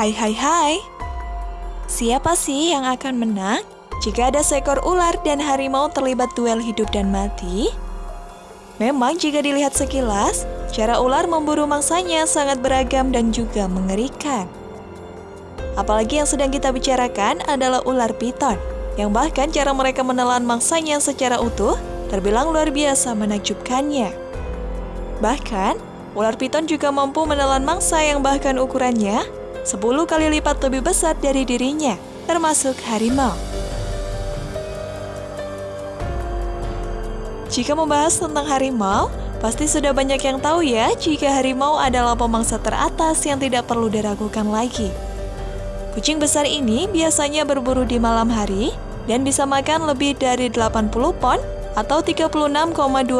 Hai hai hai Siapa sih yang akan menang jika ada seekor ular dan harimau terlibat duel hidup dan mati? Memang jika dilihat sekilas, cara ular memburu mangsanya sangat beragam dan juga mengerikan. Apalagi yang sedang kita bicarakan adalah ular piton, yang bahkan cara mereka menelan mangsanya secara utuh terbilang luar biasa menakjubkannya. Bahkan, ular piton juga mampu menelan mangsa yang bahkan ukurannya 10 kali lipat lebih besar dari dirinya, termasuk harimau. Jika membahas tentang harimau, pasti sudah banyak yang tahu ya jika harimau adalah pemangsa teratas yang tidak perlu diragukan lagi. Kucing besar ini biasanya berburu di malam hari dan bisa makan lebih dari 80 pon atau 36,2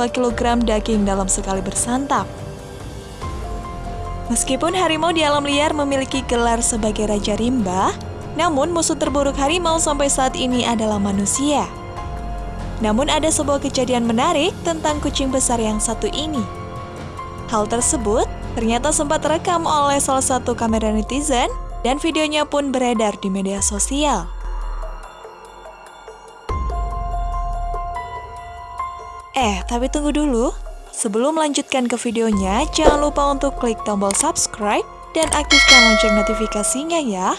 kg daging dalam sekali bersantap. Meskipun harimau di alam liar memiliki gelar sebagai Raja Rimba, namun musuh terburuk harimau sampai saat ini adalah manusia. Namun ada sebuah kejadian menarik tentang kucing besar yang satu ini. Hal tersebut ternyata sempat terekam oleh salah satu kamera netizen dan videonya pun beredar di media sosial. Eh, tapi tunggu dulu. Sebelum melanjutkan ke videonya, jangan lupa untuk klik tombol subscribe dan aktifkan lonceng notifikasinya ya.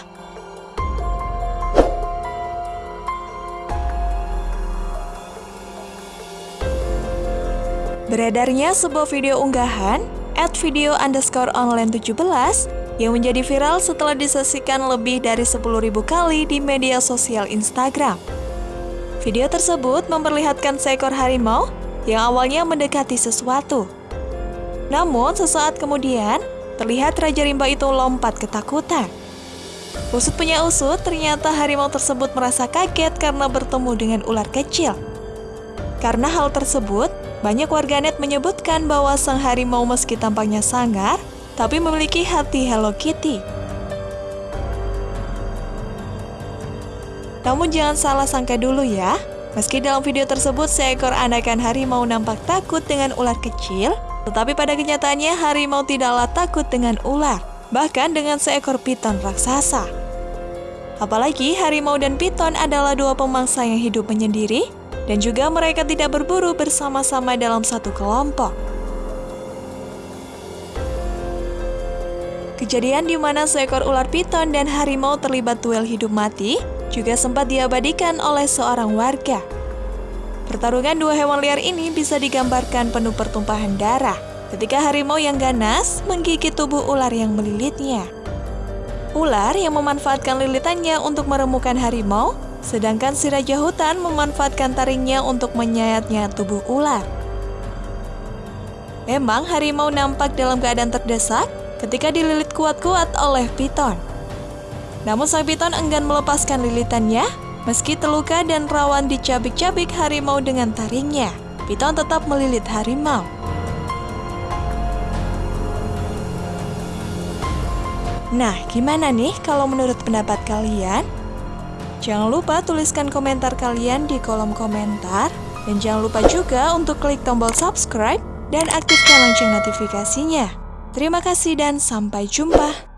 Beredarnya sebuah video unggahan at video underscore online 17 yang menjadi viral setelah disaksikan lebih dari 10.000 kali di media sosial Instagram. Video tersebut memperlihatkan seekor harimau yang awalnya mendekati sesuatu. Namun, sesaat kemudian, terlihat Raja Rimba itu lompat ketakutan. Usut punya usut, ternyata harimau tersebut merasa kaget karena bertemu dengan ular kecil. Karena hal tersebut, banyak warganet menyebutkan bahwa sang harimau meski tampaknya sangar, tapi memiliki hati Hello Kitty. Namun jangan salah sangka dulu ya, Meski dalam video tersebut seekor anakan harimau nampak takut dengan ular kecil, tetapi pada kenyataannya harimau tidaklah takut dengan ular, bahkan dengan seekor piton raksasa. Apalagi harimau dan piton adalah dua pemangsa yang hidup menyendiri, dan juga mereka tidak berburu bersama-sama dalam satu kelompok. Kejadian di mana seekor ular piton dan harimau terlibat duel hidup mati juga sempat diabadikan oleh seorang warga. Pertarungan dua hewan liar ini bisa digambarkan penuh pertumpahan darah ketika harimau yang ganas menggigit tubuh ular yang melilitnya. Ular yang memanfaatkan lilitannya untuk meremukan harimau, sedangkan si raja hutan memanfaatkan taringnya untuk menyayatnya tubuh ular. Memang harimau nampak dalam keadaan terdesak ketika dililit kuat-kuat oleh piton. Namun sang piton enggan melepaskan lilitannya, meski terluka dan rawan dicabik-cabik harimau dengan taringnya. Piton tetap melilit harimau. Nah, gimana nih kalau menurut pendapat kalian? Jangan lupa tuliskan komentar kalian di kolom komentar. Dan jangan lupa juga untuk klik tombol subscribe dan aktifkan lonceng notifikasinya. Terima kasih dan sampai jumpa.